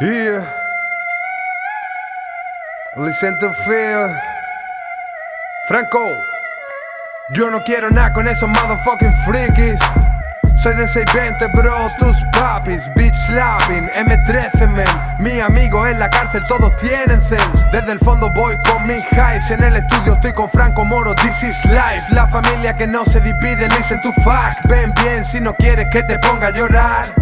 Yeah. Listen to feel. Franco. Yo no quiero nada con esos motherfucking frikis. Soy de 620, bro, tus papis, bitch slapping, M13 men Mi amigo en la cárcel, todos tienen zen Desde el fondo voy con mis highs En el estudio estoy con Franco Moro, this is life La familia que no se divide, listen to fuck Ven bien si no quieres que te ponga a llorar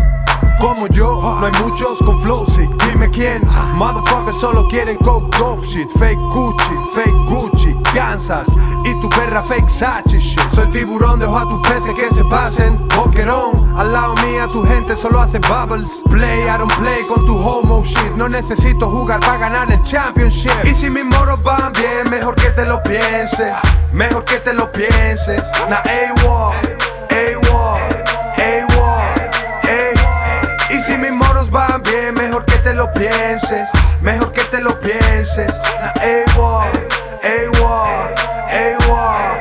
como yo, no hay muchos con flow Dime quién, motherfuckers solo quieren coke dope shit. Fake Gucci, fake Gucci, Kansas. Y tu perra fake Sachi shit. Soy tiburón, dejo a tus peces que se pasen. Boquerón, al lado mía tu gente solo hace bubbles. Play, I don't play con tu homo shit. No necesito jugar para ganar el championship. Y si mis moros van bien, mejor que te lo pienses. Mejor que te lo pienses. Na A-Wall, A-Wall mejor que te lo pienses. A-Wall, A-Wall, A-Wall.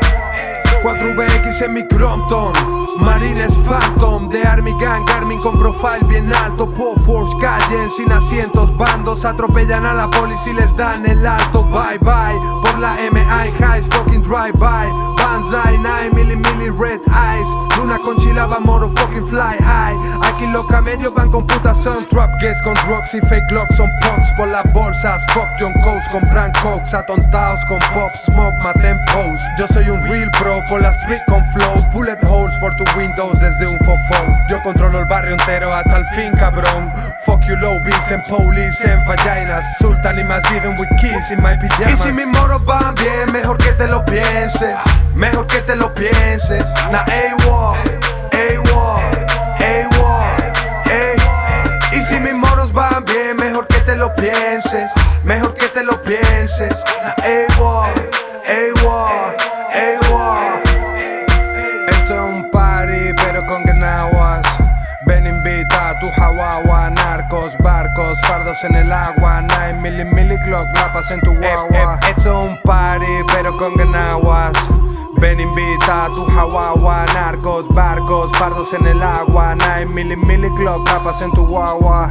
4VX en mi Crompton, Marines Phantom de Army Gang, Armin con profile bien alto. Po Porsche callen sin asientos, bandos atropellan a la policía y les dan el alto. Bye bye, por la MI Highs, fucking drive by. Banzai, 9 milli milli red eyes. Luna con chilaba, moro fucking fly high. Aquí los camellos van con puta son Trap guests con drugs y fake locks son punks por las bolsas Fuck John Coates compran cokes Atontados con pop smoke maten Yo soy un real pro por la street con flow. Bullet holes por tu windows desde un fofo. Yo controlo el barrio entero hasta el fin cabrón. Fuck you low beats en police en vaginas. Sultan y más even with keys in my pyjamas Y si mis moros van bien mejor que te lo pienses. Mejor que te lo pienses. Na A-Wall, A-Wall, A-Wall, Y si mis moros van bien, mejor que te lo pienses. Mejor que te lo pienses fardos en el agua 9 milli milli clock, lapas en tu guagua. Esto es un party pero con ganaguas Ven invita a tu jaguagua, narcos, barcos, fardos en el agua. 9 milli milli clock, capas en tu guagua